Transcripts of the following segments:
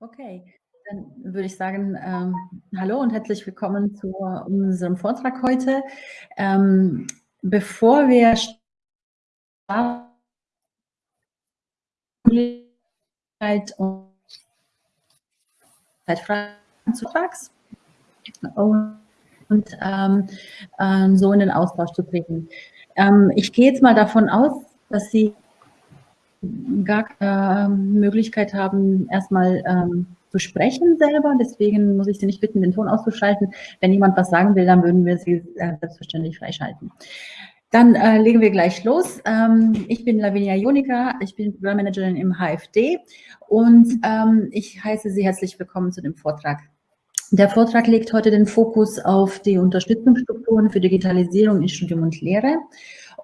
Okay, dann würde ich sagen, ähm, hallo und herzlich willkommen zu unserem Vortrag heute. Ähm, bevor wir starten, und Zeitfragen und ähm, ähm, so in den Austausch zu treten. Ähm, ich gehe jetzt mal davon aus, dass Sie gar keine Möglichkeit haben, erstmal ähm, zu sprechen selber. Deswegen muss ich Sie nicht bitten, den Ton auszuschalten. Wenn jemand was sagen will, dann würden wir Sie äh, selbstverständlich freischalten. Dann äh, legen wir gleich los. Ähm, ich bin Lavinia Jonika, ich bin Programmmanagerin im HFD und ähm, ich heiße Sie herzlich willkommen zu dem Vortrag. Der Vortrag legt heute den Fokus auf die Unterstützungsstrukturen für Digitalisierung in Studium und Lehre.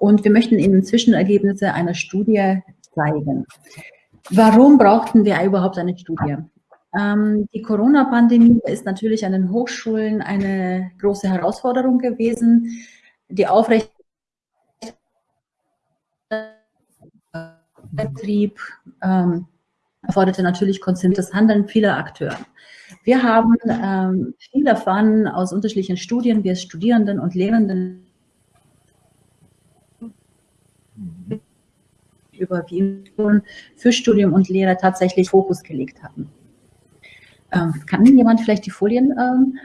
Und wir möchten Ihnen Zwischenergebnisse einer Studie zeigen. Warum brauchten wir überhaupt eine Studie? Ähm, die Corona-Pandemie ist natürlich an den Hochschulen eine große Herausforderung gewesen. Die Aufrecht Betrieb ähm, erforderte natürlich konzentriertes Handeln vieler Akteure. Wir haben ähm, viel erfahren aus unterschiedlichen Studien, es Studierenden und Lehrenden über wie für Studium und Lehre tatsächlich Fokus gelegt haben. Ähm, kann jemand vielleicht die Folien, ähm,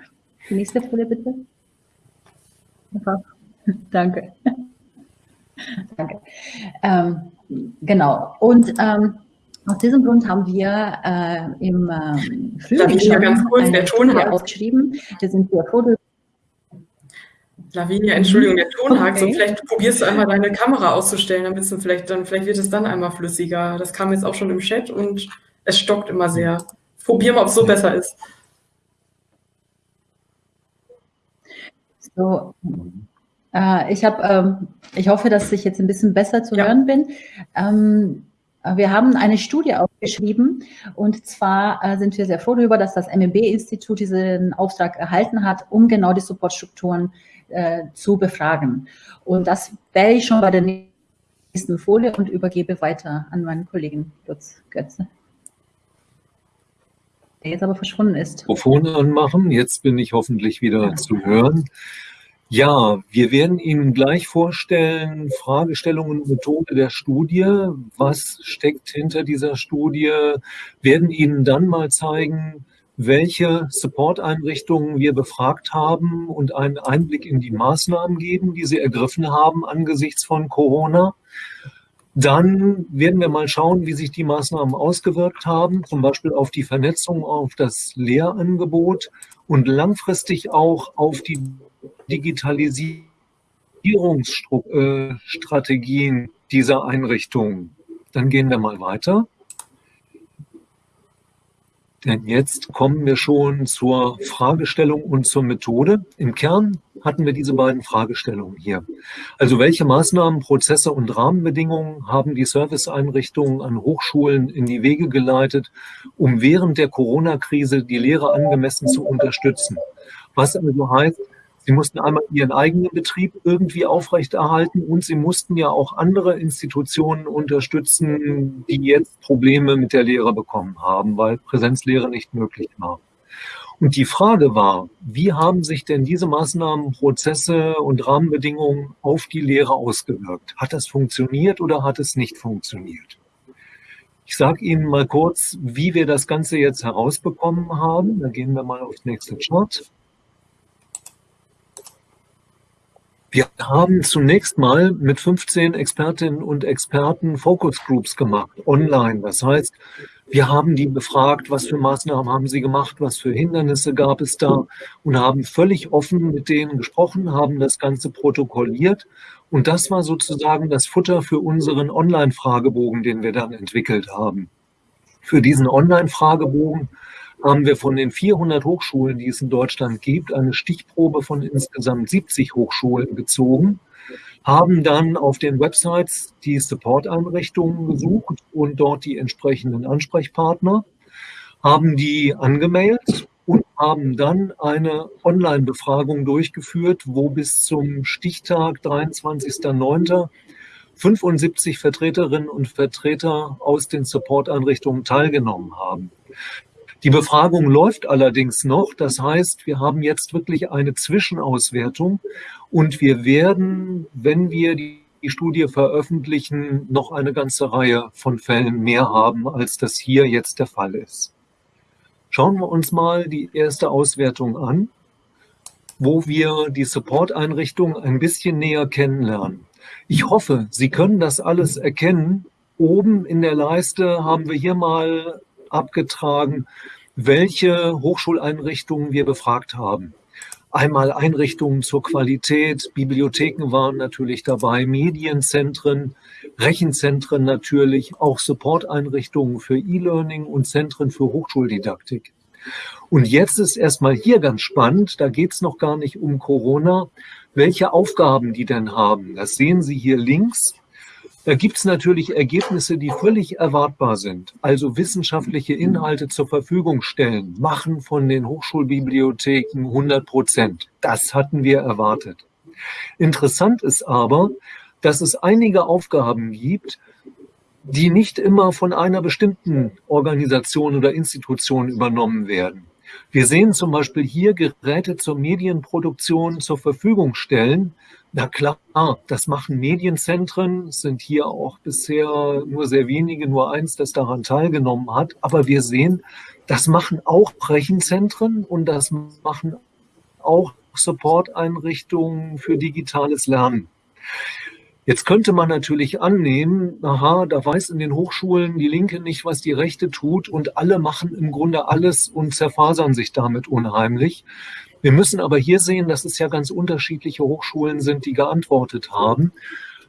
die nächste Folie bitte? Danke. Danke. Ähm, genau. Und ähm, aus diesem Grund haben wir äh, im ähm, Frühling schon ganz kurz, der Ton hat ausgeschrieben. Wir sind sehr froh Lavinia, Entschuldigung, der Ton hakt. Okay. So, vielleicht probierst du einmal deine Kamera auszustellen, damit du vielleicht dann, vielleicht wird es dann einmal flüssiger. Das kam jetzt auch schon im Chat und es stockt immer sehr. Probier mal, ob es so besser ist. So, äh, ich habe, ähm, ich hoffe, dass ich jetzt ein bisschen besser zu ja. hören bin. Ähm, wir haben eine Studie aufgeschrieben und zwar äh, sind wir sehr froh darüber, dass das MEB-Institut diesen Auftrag erhalten hat, um genau die Supportstrukturen äh, zu befragen. Und das wäre ich schon bei der nächsten Folie und übergebe weiter an meinen Kollegen Lutz Götze. Der jetzt aber verschwunden ist. Mikrofon anmachen, jetzt bin ich hoffentlich wieder ja. zu hören. Ja, wir werden Ihnen gleich vorstellen, Fragestellungen und Methode der Studie. Was steckt hinter dieser Studie? Werden Ihnen dann mal zeigen, welche Support-Einrichtungen wir befragt haben und einen Einblick in die Maßnahmen geben, die sie ergriffen haben angesichts von Corona. Dann werden wir mal schauen, wie sich die Maßnahmen ausgewirkt haben, zum Beispiel auf die Vernetzung, auf das Lehrangebot und langfristig auch auf die Digitalisierungsstrategien dieser Einrichtungen. Dann gehen wir mal weiter. Denn jetzt kommen wir schon zur Fragestellung und zur Methode. Im Kern hatten wir diese beiden Fragestellungen hier. Also welche Maßnahmen, Prozesse und Rahmenbedingungen haben die Serviceeinrichtungen an Hochschulen in die Wege geleitet, um während der Corona-Krise die Lehre angemessen zu unterstützen? Was also heißt, Sie mussten einmal ihren eigenen Betrieb irgendwie aufrechterhalten und sie mussten ja auch andere Institutionen unterstützen, die jetzt Probleme mit der Lehre bekommen haben, weil Präsenzlehre nicht möglich war. Und die Frage war, wie haben sich denn diese Maßnahmen, Prozesse und Rahmenbedingungen auf die Lehre ausgewirkt? Hat das funktioniert oder hat es nicht funktioniert? Ich sage Ihnen mal kurz, wie wir das Ganze jetzt herausbekommen haben. Da gehen wir mal aufs nächste Chart. Wir haben zunächst mal mit 15 Expertinnen und Experten Focus Groups gemacht, online. Das heißt, wir haben die befragt, was für Maßnahmen haben sie gemacht, was für Hindernisse gab es da und haben völlig offen mit denen gesprochen, haben das Ganze protokolliert. Und das war sozusagen das Futter für unseren Online-Fragebogen, den wir dann entwickelt haben. Für diesen Online-Fragebogen haben wir von den 400 Hochschulen, die es in Deutschland gibt, eine Stichprobe von insgesamt 70 Hochschulen gezogen, haben dann auf den Websites die Support-Einrichtungen gesucht und dort die entsprechenden Ansprechpartner, haben die angemeldet und haben dann eine Online-Befragung durchgeführt, wo bis zum Stichtag 23.09. 75 Vertreterinnen und Vertreter aus den Support-Einrichtungen teilgenommen haben. Die Befragung läuft allerdings noch. Das heißt, wir haben jetzt wirklich eine Zwischenauswertung und wir werden, wenn wir die Studie veröffentlichen, noch eine ganze Reihe von Fällen mehr haben, als das hier jetzt der Fall ist. Schauen wir uns mal die erste Auswertung an, wo wir die Support-Einrichtung ein bisschen näher kennenlernen. Ich hoffe, Sie können das alles erkennen. Oben in der Leiste haben wir hier mal abgetragen, welche Hochschuleinrichtungen wir befragt haben. Einmal Einrichtungen zur Qualität, Bibliotheken waren natürlich dabei, Medienzentren, Rechenzentren natürlich, auch Supporteinrichtungen für E-Learning und Zentren für Hochschuldidaktik. Und jetzt ist erstmal hier ganz spannend, da geht es noch gar nicht um Corona, welche Aufgaben die denn haben. Das sehen Sie hier links. Da gibt es natürlich Ergebnisse, die völlig erwartbar sind. Also wissenschaftliche Inhalte zur Verfügung stellen, machen von den Hochschulbibliotheken 100 Prozent. Das hatten wir erwartet. Interessant ist aber, dass es einige Aufgaben gibt, die nicht immer von einer bestimmten Organisation oder Institution übernommen werden. Wir sehen zum Beispiel hier Geräte zur Medienproduktion zur Verfügung stellen, na klar, das machen Medienzentren, sind hier auch bisher nur sehr wenige, nur eins, das daran teilgenommen hat. Aber wir sehen, das machen auch Rechenzentren und das machen auch Support-Einrichtungen für digitales Lernen. Jetzt könnte man natürlich annehmen, aha, da weiß in den Hochschulen die Linke nicht, was die Rechte tut und alle machen im Grunde alles und zerfasern sich damit unheimlich. Wir müssen aber hier sehen, dass es ja ganz unterschiedliche Hochschulen sind, die geantwortet haben.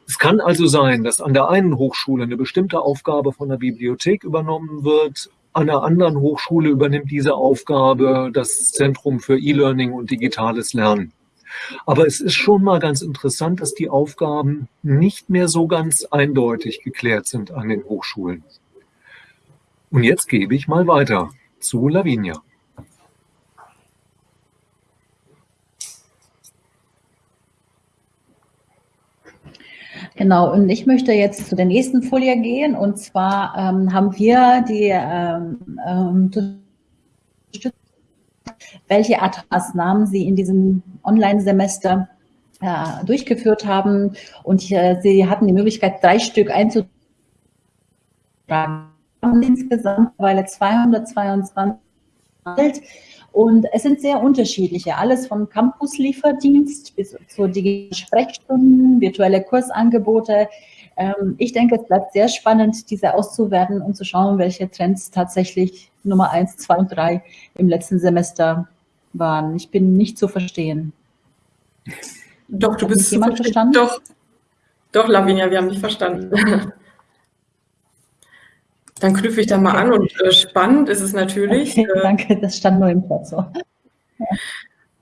Es kann also sein, dass an der einen Hochschule eine bestimmte Aufgabe von der Bibliothek übernommen wird, an der anderen Hochschule übernimmt diese Aufgabe das Zentrum für E-Learning und digitales Lernen. Aber es ist schon mal ganz interessant, dass die Aufgaben nicht mehr so ganz eindeutig geklärt sind an den Hochschulen. Und jetzt gebe ich mal weiter zu Lavinia. Genau, und ich möchte jetzt zu der nächsten Folie gehen. Und zwar ähm, haben wir die ähm, ähm, welche Art Maßnahmen Sie in diesem Online-Semester äh, durchgeführt haben. Und äh, Sie hatten die Möglichkeit, drei Stück einzutragen. Insgesamt weil 222 und es sind sehr unterschiedliche, alles vom Campus-Lieferdienst bis zu digitalen Sprechstunden, virtuelle Kursangebote. Ähm, ich denke, es bleibt sehr spannend, diese auszuwerten und zu schauen, welche Trends tatsächlich Nummer eins, zwei und drei im letzten Semester waren. Ich bin nicht zu verstehen. Doch, du bist jemand verstanden? Doch, doch, Lavinia, wir haben dich verstanden. Dann knüpfe ich da mal okay. an und äh, spannend ist es natürlich. Okay, äh, danke, das stand nur im Platz so. Ja.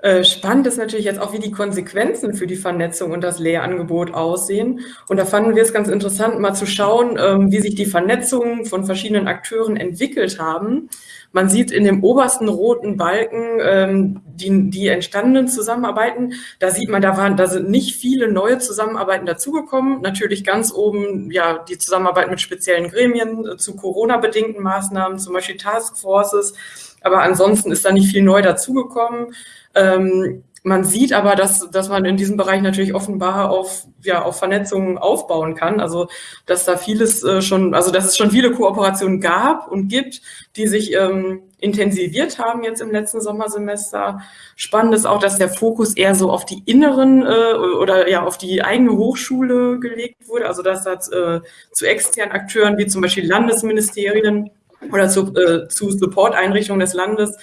Äh, spannend ist natürlich jetzt auch, wie die Konsequenzen für die Vernetzung und das Lehrangebot aussehen. Und da fanden wir es ganz interessant, mal zu schauen, ähm, wie sich die Vernetzungen von verschiedenen Akteuren entwickelt haben. Man sieht in dem obersten roten Balken ähm, die, die entstandenen Zusammenarbeiten. Da sieht man, da, waren, da sind nicht viele neue Zusammenarbeiten dazugekommen. Natürlich ganz oben ja die Zusammenarbeit mit speziellen Gremien äh, zu Corona-bedingten Maßnahmen, zum Beispiel Taskforces. Aber ansonsten ist da nicht viel neu dazugekommen. Ähm, man sieht aber, dass, dass man in diesem Bereich natürlich offenbar auf, ja, auf Vernetzungen aufbauen kann. Also, dass da vieles äh, schon, also, dass es schon viele Kooperationen gab und gibt, die sich ähm, intensiviert haben jetzt im letzten Sommersemester. Spannend ist auch, dass der Fokus eher so auf die inneren äh, oder ja, auf die eigene Hochschule gelegt wurde. Also, dass da äh, zu externen Akteuren wie zum Beispiel Landesministerien oder zu, äh, zu Support-Einrichtungen des Landes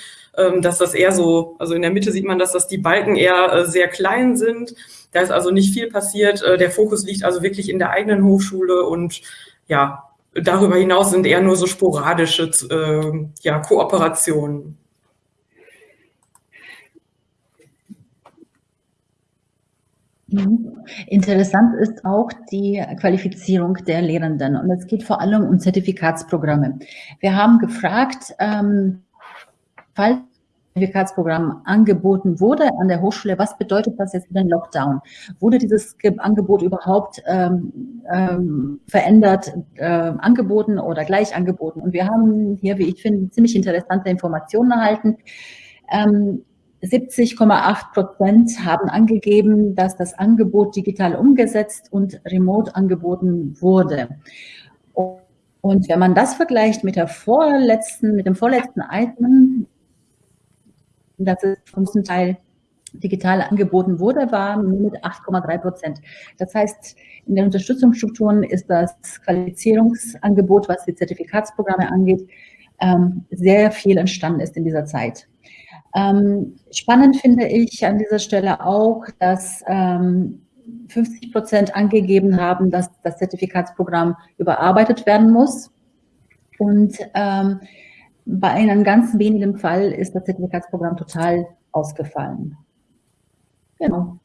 dass das eher so, also in der Mitte sieht man, dass das die Balken eher äh, sehr klein sind. Da ist also nicht viel passiert. Äh, der Fokus liegt also wirklich in der eigenen Hochschule und ja, darüber hinaus sind eher nur so sporadische äh, ja, Kooperationen. Mhm. Interessant ist auch die Qualifizierung der Lehrenden und es geht vor allem um Zertifikatsprogramme. Wir haben gefragt, ähm, falls Zertifikatsprogramm angeboten wurde an der Hochschule, was bedeutet das jetzt für den Lockdown? Wurde dieses Angebot überhaupt ähm, ähm, verändert, äh, angeboten oder gleich angeboten? Und wir haben hier, wie ich finde, ziemlich interessante Informationen erhalten. Ähm, 70,8 Prozent haben angegeben, dass das Angebot digital umgesetzt und remote angeboten wurde. Und wenn man das vergleicht mit der vorletzten, mit dem vorletzten Item, dass es zum Teil digital angeboten wurde, war nur mit 8,3 Prozent. Das heißt, in den Unterstützungsstrukturen ist das Qualifizierungsangebot, was die Zertifikatsprogramme angeht, ähm, sehr viel entstanden ist in dieser Zeit. Ähm, spannend finde ich an dieser Stelle auch, dass 50 ähm, Prozent angegeben haben, dass das Zertifikatsprogramm überarbeitet werden muss. Und bei einem ganz wenigen Fall ist das Zertifikatsprogramm total ausgefallen. Genau.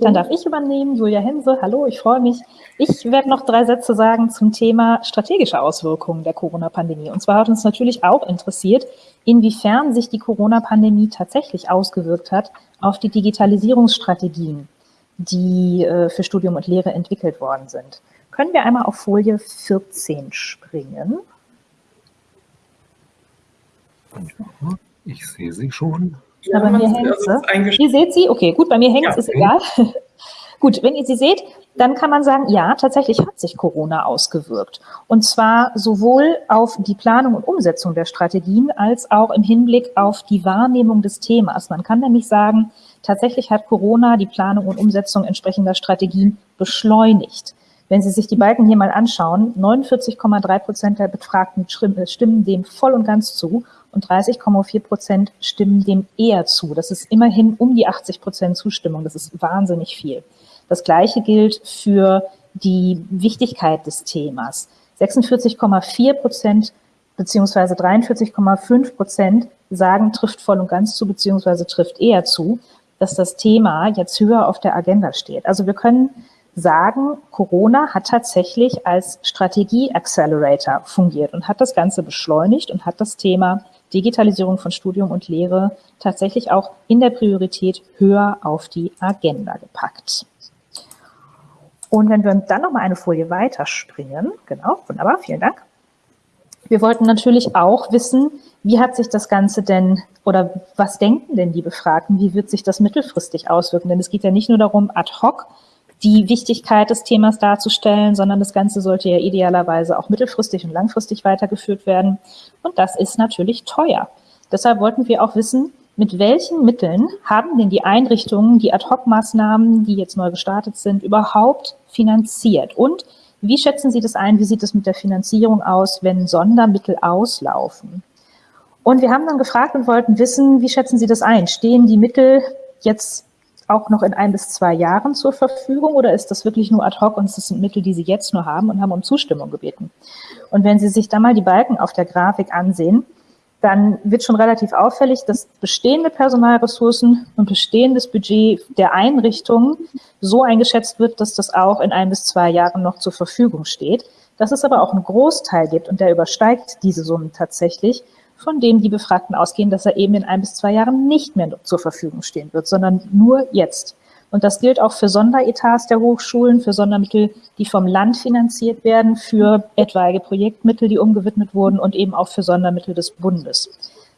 Dann darf ich übernehmen, Julia Hense. Hallo, ich freue mich. Ich werde noch drei Sätze sagen zum Thema strategische Auswirkungen der Corona-Pandemie. Und zwar hat uns natürlich auch interessiert, inwiefern sich die Corona-Pandemie tatsächlich ausgewirkt hat auf die Digitalisierungsstrategien, die äh, für Studium und Lehre entwickelt worden sind. Können wir einmal auf Folie 14 springen? Ich sehe sie schon. Ja, bei mir hängt sie. Ihr seht sie? Okay, gut, bei mir hängt ja, ist okay. egal. gut, wenn ihr sie seht, dann kann man sagen, ja, tatsächlich hat sich Corona ausgewirkt. Und zwar sowohl auf die Planung und Umsetzung der Strategien als auch im Hinblick auf die Wahrnehmung des Themas. Man kann nämlich sagen, tatsächlich hat Corona die Planung und Umsetzung entsprechender Strategien beschleunigt. Wenn Sie sich die Balken hier mal anschauen, 49,3 Prozent der Befragten stimmen dem voll und ganz zu und 30,4 Prozent stimmen dem eher zu. Das ist immerhin um die 80 Prozent Zustimmung. Das ist wahnsinnig viel. Das Gleiche gilt für die Wichtigkeit des Themas. 46,4 Prozent beziehungsweise 43,5 Prozent sagen, trifft voll und ganz zu, beziehungsweise trifft eher zu, dass das Thema jetzt höher auf der Agenda steht. Also wir können sagen, Corona hat tatsächlich als Strategie-Accelerator fungiert und hat das Ganze beschleunigt und hat das Thema Digitalisierung von Studium und Lehre tatsächlich auch in der Priorität höher auf die Agenda gepackt. Und wenn wir dann noch mal eine Folie weiterspringen, genau, wunderbar, vielen Dank. Wir wollten natürlich auch wissen, wie hat sich das Ganze denn oder was denken denn die Befragten, wie wird sich das mittelfristig auswirken? Denn es geht ja nicht nur darum, ad hoc die Wichtigkeit des Themas darzustellen, sondern das Ganze sollte ja idealerweise auch mittelfristig und langfristig weitergeführt werden. Und das ist natürlich teuer. Deshalb wollten wir auch wissen, mit welchen Mitteln haben denn die Einrichtungen die Ad-Hoc-Maßnahmen, die jetzt neu gestartet sind, überhaupt finanziert? Und wie schätzen Sie das ein? Wie sieht es mit der Finanzierung aus, wenn Sondermittel auslaufen? Und wir haben dann gefragt und wollten wissen, wie schätzen Sie das ein? Stehen die Mittel jetzt auch noch in ein bis zwei Jahren zur Verfügung oder ist das wirklich nur ad hoc und es sind Mittel, die Sie jetzt nur haben und haben um Zustimmung gebeten? Und wenn Sie sich da mal die Balken auf der Grafik ansehen, dann wird schon relativ auffällig, dass bestehende Personalressourcen und bestehendes Budget der Einrichtungen so eingeschätzt wird, dass das auch in ein bis zwei Jahren noch zur Verfügung steht. Dass es aber auch einen Großteil gibt und der übersteigt diese Summen tatsächlich, von dem die Befragten ausgehen, dass er eben in ein bis zwei Jahren nicht mehr zur Verfügung stehen wird, sondern nur jetzt. Und das gilt auch für Sonderetats der Hochschulen, für Sondermittel, die vom Land finanziert werden, für etwaige Projektmittel, die umgewidmet wurden und eben auch für Sondermittel des Bundes.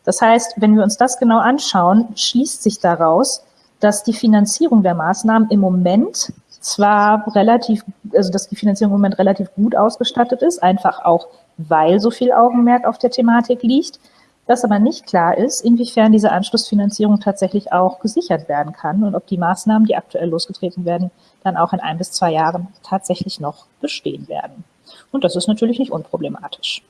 Das heißt, wenn wir uns das genau anschauen, schließt sich daraus, dass die Finanzierung der Maßnahmen im Moment zwar relativ, also dass die Finanzierung im Moment relativ gut ausgestattet ist, einfach auch weil so viel Augenmerk auf der Thematik liegt, dass aber nicht klar ist, inwiefern diese Anschlussfinanzierung tatsächlich auch gesichert werden kann und ob die Maßnahmen, die aktuell losgetreten werden, dann auch in ein bis zwei Jahren tatsächlich noch bestehen werden. Und das ist natürlich nicht unproblematisch.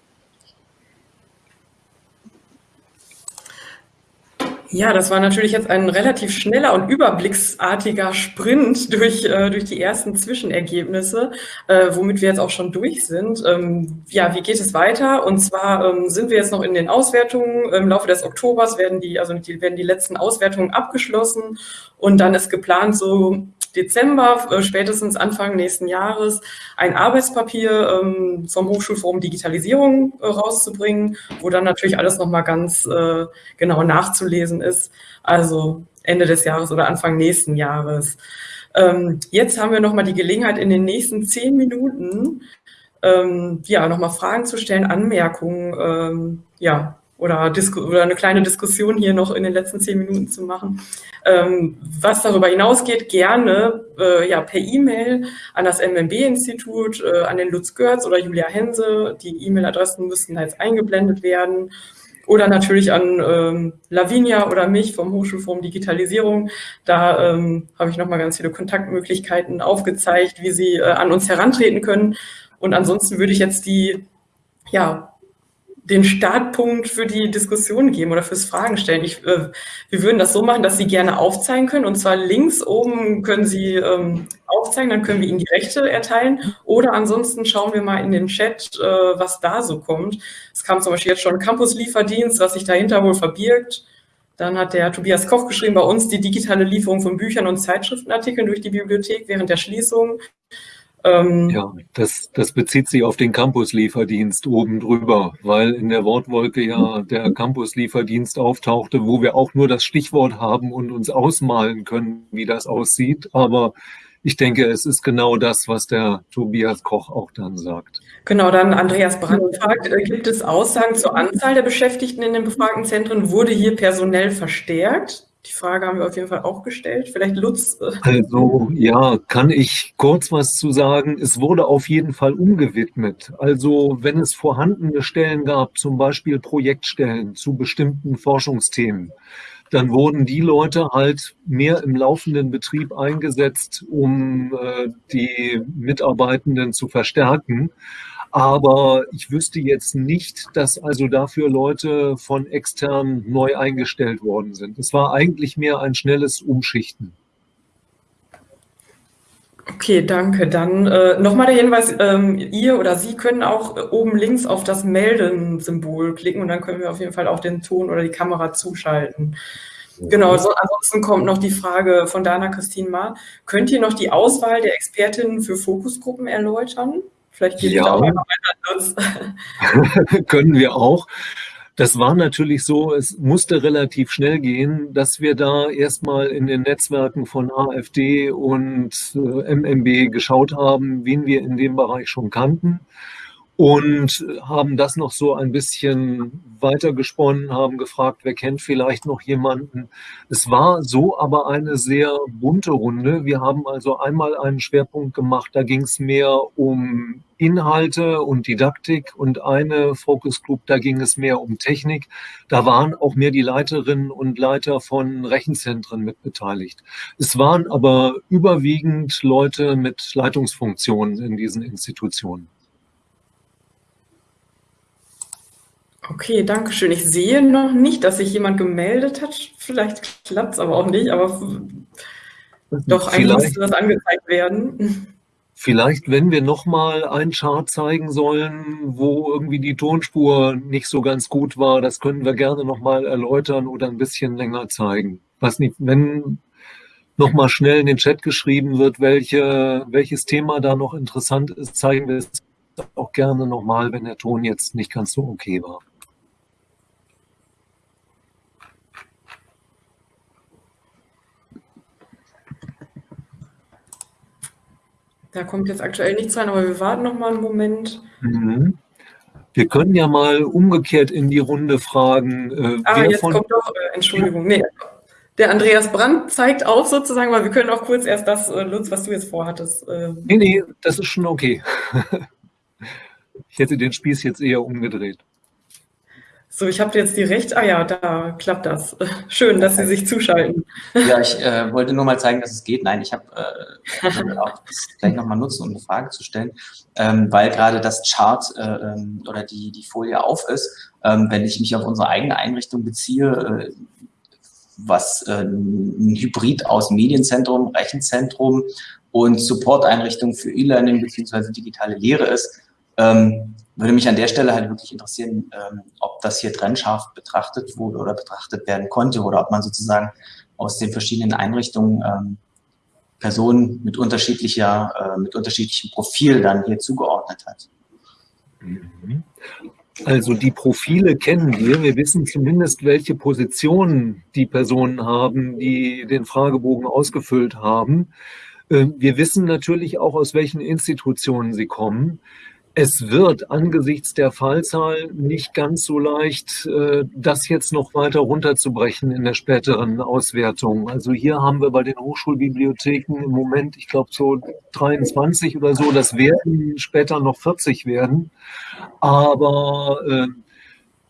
Ja, das war natürlich jetzt ein relativ schneller und überblicksartiger Sprint durch, äh, durch die ersten Zwischenergebnisse, äh, womit wir jetzt auch schon durch sind. Ähm, ja, wie geht es weiter? Und zwar ähm, sind wir jetzt noch in den Auswertungen. Im Laufe des Oktobers werden die, also die, werden die letzten Auswertungen abgeschlossen und dann ist geplant, so Dezember, äh, spätestens Anfang nächsten Jahres, ein Arbeitspapier ähm, vom Hochschulforum Digitalisierung äh, rauszubringen, wo dann natürlich alles nochmal ganz äh, genau nachzulesen ist. Also Ende des Jahres oder Anfang nächsten Jahres. Ähm, jetzt haben wir nochmal die Gelegenheit, in den nächsten zehn Minuten ähm, ja, nochmal Fragen zu stellen, Anmerkungen, ähm, ja, oder, oder eine kleine Diskussion hier noch in den letzten zehn Minuten zu machen. Ähm, was darüber hinausgeht, gerne äh, ja, per E-Mail an das MMB-Institut, äh, an den Lutz Görz oder Julia Hense. Die E-Mail-Adressen müssten jetzt eingeblendet werden. Oder natürlich an ähm, Lavinia oder mich vom Hochschulforum Digitalisierung. Da ähm, habe ich nochmal ganz viele Kontaktmöglichkeiten aufgezeigt, wie Sie äh, an uns herantreten können. Und ansonsten würde ich jetzt die ja, den Startpunkt für die Diskussion geben oder fürs Fragen stellen. Ich, äh, wir würden das so machen, dass Sie gerne aufzeigen können. Und zwar links oben können Sie ähm, aufzeigen, dann können wir Ihnen die Rechte erteilen. Oder ansonsten schauen wir mal in den Chat, äh, was da so kommt. Es kam zum Beispiel jetzt schon Campus-Lieferdienst, was sich dahinter wohl verbirgt. Dann hat der Tobias Koch geschrieben, bei uns die digitale Lieferung von Büchern und Zeitschriftenartikeln durch die Bibliothek während der Schließung. Ähm, ja, das, das bezieht sich auf den Campus-Lieferdienst oben drüber, weil in der Wortwolke ja der Campus-Lieferdienst auftauchte, wo wir auch nur das Stichwort haben und uns ausmalen können, wie das aussieht. Aber ich denke, es ist genau das, was der Tobias Koch auch dann sagt. Genau, dann Andreas Brandt fragt, äh, gibt es Aussagen zur Anzahl der Beschäftigten in den befragten Zentren? Wurde hier personell verstärkt? Die Frage haben wir auf jeden Fall auch gestellt. Vielleicht Lutz. Äh, also ja, kann ich kurz was zu sagen. Es wurde auf jeden Fall umgewidmet. Also wenn es vorhandene Stellen gab, zum Beispiel Projektstellen zu bestimmten Forschungsthemen, dann wurden die Leute halt mehr im laufenden Betrieb eingesetzt, um äh, die Mitarbeitenden zu verstärken. Aber ich wüsste jetzt nicht, dass also dafür Leute von extern neu eingestellt worden sind. Es war eigentlich mehr ein schnelles Umschichten. Okay, danke. Dann äh, nochmal der Hinweis, ähm, ihr oder Sie können auch äh, oben links auf das Melden-Symbol klicken und dann können wir auf jeden Fall auch den Ton oder die Kamera zuschalten. Genau, so, ansonsten kommt noch die Frage von Dana Christine Ma. Könnt ihr noch die Auswahl der Expertinnen für Fokusgruppen erläutern? Vielleicht ja. auch Können wir auch. Das war natürlich so, es musste relativ schnell gehen, dass wir da erstmal in den Netzwerken von AfD und äh, MMB geschaut haben, wen wir in dem Bereich schon kannten und haben das noch so ein bisschen weitergesponnen, haben gefragt, wer kennt vielleicht noch jemanden. Es war so aber eine sehr bunte Runde. Wir haben also einmal einen Schwerpunkt gemacht, da ging es mehr um Inhalte und Didaktik und eine Focus Group, da ging es mehr um Technik. Da waren auch mehr die Leiterinnen und Leiter von Rechenzentren mit beteiligt. Es waren aber überwiegend Leute mit Leitungsfunktionen in diesen Institutionen. Okay, danke schön. Ich sehe noch nicht, dass sich jemand gemeldet hat. Vielleicht klappt es aber auch nicht, aber doch, eigentlich müsste das angezeigt werden. Vielleicht, wenn wir nochmal einen Chart zeigen sollen, wo irgendwie die Tonspur nicht so ganz gut war, das können wir gerne nochmal erläutern oder ein bisschen länger zeigen. Was nicht, wenn nochmal schnell in den Chat geschrieben wird, welche, welches Thema da noch interessant ist, zeigen wir es auch gerne nochmal, wenn der Ton jetzt nicht ganz so okay war. Da kommt jetzt aktuell nichts rein, aber wir warten noch mal einen Moment. Mhm. Wir können ja mal umgekehrt in die Runde fragen. Äh, ah, jetzt kommt doch, äh, Entschuldigung, nee, der Andreas Brandt zeigt auf sozusagen, weil wir können auch kurz erst das, äh, Lutz, was du jetzt vorhattest. Äh. Nee, nee, das ist schon okay. ich hätte den Spieß jetzt eher umgedreht. So, ich habe jetzt die Recht. Ah ja, da klappt das. Schön, dass Sie sich zuschalten. Ja, ich äh, wollte nur mal zeigen, dass es geht. Nein, ich habe äh, das gleich nochmal nutzen, um eine Frage zu stellen, ähm, weil gerade das Chart äh, ähm, oder die, die Folie auf ist. Ähm, wenn ich mich auf unsere eigene Einrichtung beziehe, äh, was äh, ein Hybrid aus Medienzentrum, Rechenzentrum und Supporteinrichtung für E-Learning bzw. digitale Lehre ist, ähm, würde mich an der Stelle halt wirklich interessieren, ähm, ob das hier trennscharf betrachtet wurde oder betrachtet werden konnte oder ob man sozusagen aus den verschiedenen Einrichtungen ähm, Personen mit unterschiedlicher, äh, mit unterschiedlichem Profil dann hier zugeordnet hat. Mhm. Also die Profile kennen wir. Wir wissen zumindest, welche Positionen die Personen haben, die den Fragebogen ausgefüllt haben. Ähm, wir wissen natürlich auch, aus welchen Institutionen sie kommen. Es wird angesichts der Fallzahl nicht ganz so leicht, äh, das jetzt noch weiter runterzubrechen in der späteren Auswertung. Also hier haben wir bei den Hochschulbibliotheken im Moment, ich glaube so 23 oder so, das werden später noch 40 werden. Aber äh,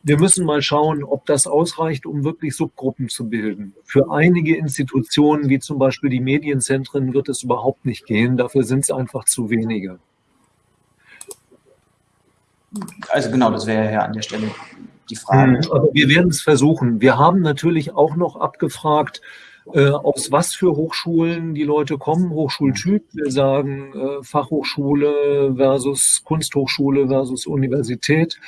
wir müssen mal schauen, ob das ausreicht, um wirklich Subgruppen zu bilden. Für einige Institutionen, wie zum Beispiel die Medienzentren, wird es überhaupt nicht gehen. Dafür sind es einfach zu wenige. Also genau, das wäre ja an der Stelle die Frage. Hm, aber wir werden es versuchen. Wir haben natürlich auch noch abgefragt, äh, aus was für Hochschulen die Leute kommen, Hochschultyp. Wir sagen äh, Fachhochschule versus Kunsthochschule versus Universität.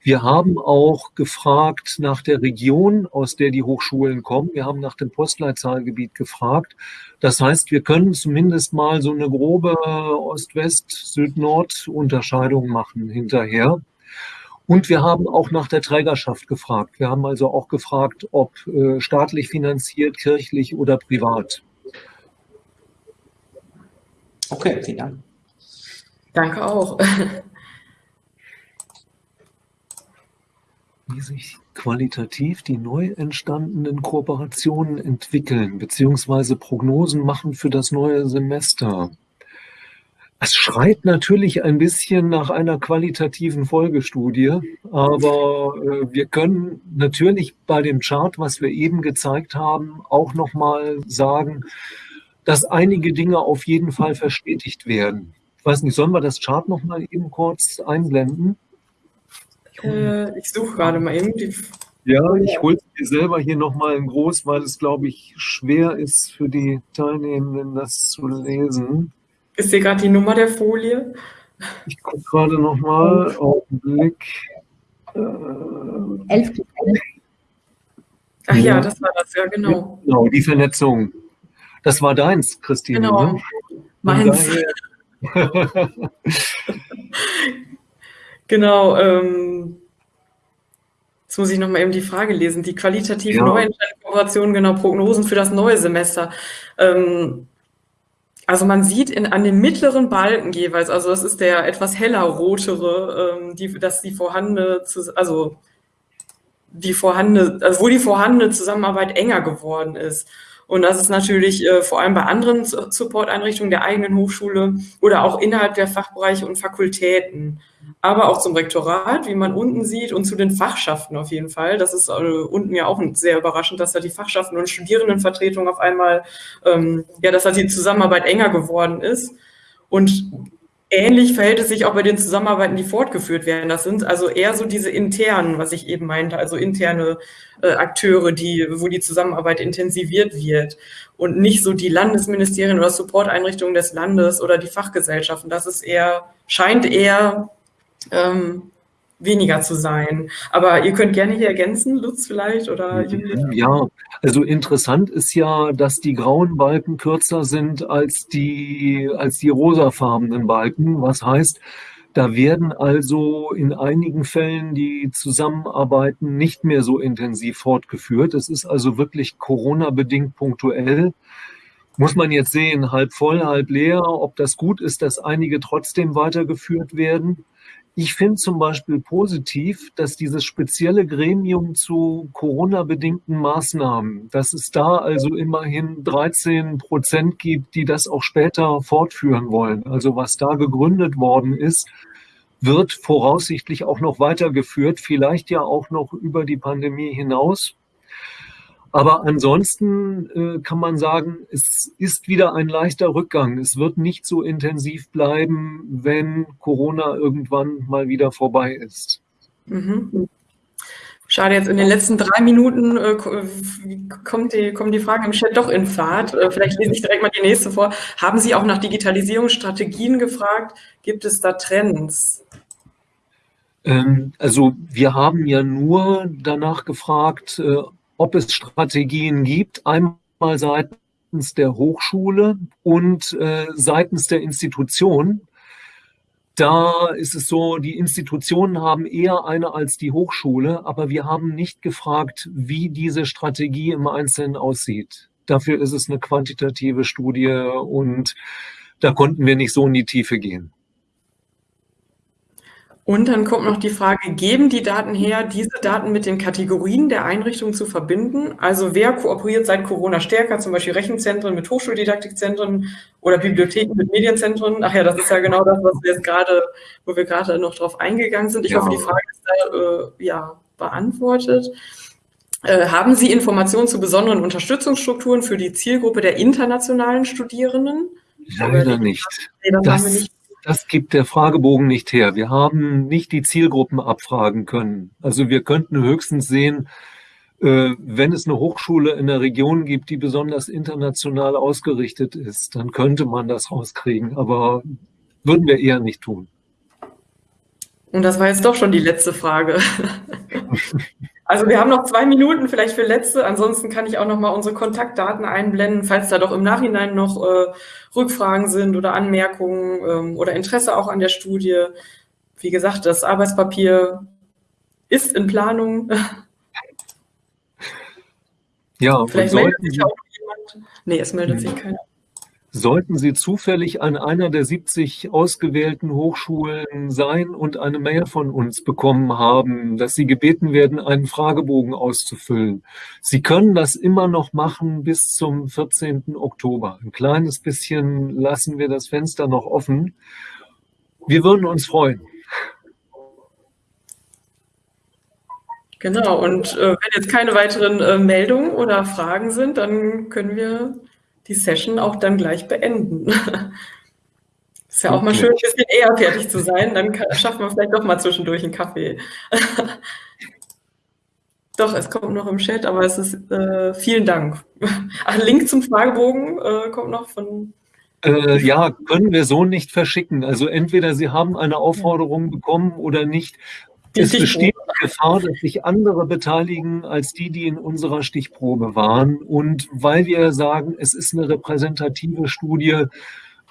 Wir haben auch gefragt nach der Region, aus der die Hochschulen kommen. Wir haben nach dem Postleitzahlgebiet gefragt. Das heißt, wir können zumindest mal so eine grobe Ost-West, Süd-Nord-Unterscheidung machen hinterher. Und wir haben auch nach der Trägerschaft gefragt. Wir haben also auch gefragt, ob äh, staatlich finanziert, kirchlich oder privat. Okay, vielen Dank. Danke auch. Wie sich qualitativ die neu entstandenen Kooperationen entwickeln, beziehungsweise Prognosen machen für das neue Semester. Es schreit natürlich ein bisschen nach einer qualitativen Folgestudie, aber äh, wir können natürlich bei dem Chart, was wir eben gezeigt haben, auch nochmal sagen, dass einige Dinge auf jeden Fall verstetigt werden. Ich weiß nicht, sollen wir das Chart nochmal eben kurz einblenden? Äh, ich suche gerade mal eben die. Ja, ich hole es mir selber hier nochmal in groß, weil es, glaube ich, schwer ist für die Teilnehmenden, das zu lesen. Ist hier gerade die Nummer der Folie? Ich gucke gerade nochmal. Augenblick. Äh, Elf. Ach ja, ja, das war das, ja, genau. Genau, die Vernetzung. Das war deins, Christine. Genau, ne? meins. genau, ähm, Jetzt muss ich nochmal eben die Frage lesen. Die qualitativ ja. neuen Kooperationen, genau, Prognosen für das neue Semester. Ähm, also man sieht in, an den mittleren Balken jeweils, also das ist der etwas heller rotere, ähm, die, dass die vorhandene, also die vorhandene, also wo die vorhandene Zusammenarbeit enger geworden ist. Und das ist natürlich äh, vor allem bei anderen Support-Einrichtungen der eigenen Hochschule oder auch innerhalb der Fachbereiche und Fakultäten aber auch zum Rektorat, wie man unten sieht, und zu den Fachschaften auf jeden Fall. Das ist äh, unten ja auch sehr überraschend, dass da die Fachschaften und Studierendenvertretung auf einmal, ähm, ja, dass da die Zusammenarbeit enger geworden ist. Und ähnlich verhält es sich auch bei den Zusammenarbeiten, die fortgeführt werden. Das sind also eher so diese internen, was ich eben meinte, also interne äh, Akteure, die, wo die Zusammenarbeit intensiviert wird und nicht so die Landesministerien oder Supporteinrichtungen des Landes oder die Fachgesellschaften. Das ist eher, scheint eher ähm, weniger zu sein. Aber ihr könnt gerne hier ergänzen, Lutz vielleicht oder Julia. Ja, also interessant ist ja, dass die grauen Balken kürzer sind als die, als die rosafarbenen Balken. Was heißt, da werden also in einigen Fällen die Zusammenarbeiten nicht mehr so intensiv fortgeführt. Es ist also wirklich Corona-bedingt punktuell. Muss man jetzt sehen, halb voll, halb leer, ob das gut ist, dass einige trotzdem weitergeführt werden. Ich finde zum Beispiel positiv, dass dieses spezielle Gremium zu Corona-bedingten Maßnahmen, dass es da also immerhin 13 Prozent gibt, die das auch später fortführen wollen. Also was da gegründet worden ist, wird voraussichtlich auch noch weitergeführt, vielleicht ja auch noch über die Pandemie hinaus. Aber ansonsten äh, kann man sagen, es ist wieder ein leichter Rückgang. Es wird nicht so intensiv bleiben, wenn Corona irgendwann mal wieder vorbei ist. Mhm. Schade, jetzt in den letzten drei Minuten äh, kommt die, kommen die Fragen im Chat doch in Fahrt. Äh, vielleicht lese ich direkt mal die nächste vor. Haben Sie auch nach Digitalisierungsstrategien gefragt? Gibt es da Trends? Ähm, also wir haben ja nur danach gefragt, äh, ob es Strategien gibt, einmal seitens der Hochschule und äh, seitens der Institution. Da ist es so, die Institutionen haben eher eine als die Hochschule, aber wir haben nicht gefragt, wie diese Strategie im Einzelnen aussieht. Dafür ist es eine quantitative Studie und da konnten wir nicht so in die Tiefe gehen. Und dann kommt noch die Frage, geben die Daten her, diese Daten mit den Kategorien der Einrichtungen zu verbinden? Also wer kooperiert seit Corona stärker, zum Beispiel Rechenzentren mit Hochschuldidaktikzentren oder Bibliotheken mit Medienzentren? Ach ja, das ist ja genau das, was wir jetzt gerade, wo wir gerade noch drauf eingegangen sind. Ich ja. hoffe, die Frage ist da äh, ja, beantwortet. Äh, haben Sie Informationen zu besonderen Unterstützungsstrukturen für die Zielgruppe der internationalen Studierenden? Leider nicht. Nee, das, nicht. Das gibt der Fragebogen nicht her. Wir haben nicht die Zielgruppen abfragen können. Also wir könnten höchstens sehen, äh, wenn es eine Hochschule in der Region gibt, die besonders international ausgerichtet ist, dann könnte man das rauskriegen, aber würden wir eher nicht tun. Und das war jetzt doch schon die letzte Frage. Also wir haben noch zwei Minuten vielleicht für letzte. Ansonsten kann ich auch noch mal unsere Kontaktdaten einblenden, falls da doch im Nachhinein noch äh, Rückfragen sind oder Anmerkungen ähm, oder Interesse auch an der Studie. Wie gesagt, das Arbeitspapier ist in Planung. Ja, vielleicht meldet sich auch jemand. Nee, es meldet sich keiner. Sollten Sie zufällig an einer der 70 ausgewählten Hochschulen sein und eine Mail von uns bekommen haben, dass Sie gebeten werden, einen Fragebogen auszufüllen. Sie können das immer noch machen bis zum 14. Oktober. Ein kleines bisschen lassen wir das Fenster noch offen. Wir würden uns freuen. Genau, und äh, wenn jetzt keine weiteren äh, Meldungen oder Fragen sind, dann können wir die Session auch dann gleich beenden. Ist ja auch okay. mal schön, ein bisschen eher fertig zu sein. Dann kann, schaffen wir vielleicht doch mal zwischendurch einen Kaffee. doch, es kommt noch im Chat, aber es ist äh, vielen Dank. Ach, Link zum Fragebogen äh, kommt noch von. Äh, ja, können wir so nicht verschicken. Also entweder Sie haben eine Aufforderung bekommen oder nicht. Es besteht die Gefahr, dass sich andere beteiligen als die, die in unserer Stichprobe waren. Und weil wir sagen, es ist eine repräsentative Studie,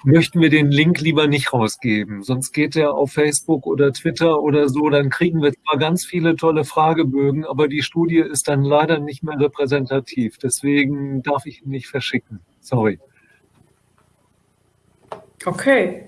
möchten wir den Link lieber nicht rausgeben. Sonst geht er auf Facebook oder Twitter oder so, dann kriegen wir zwar ganz viele tolle Fragebögen, aber die Studie ist dann leider nicht mehr repräsentativ. Deswegen darf ich ihn nicht verschicken. Sorry. Okay.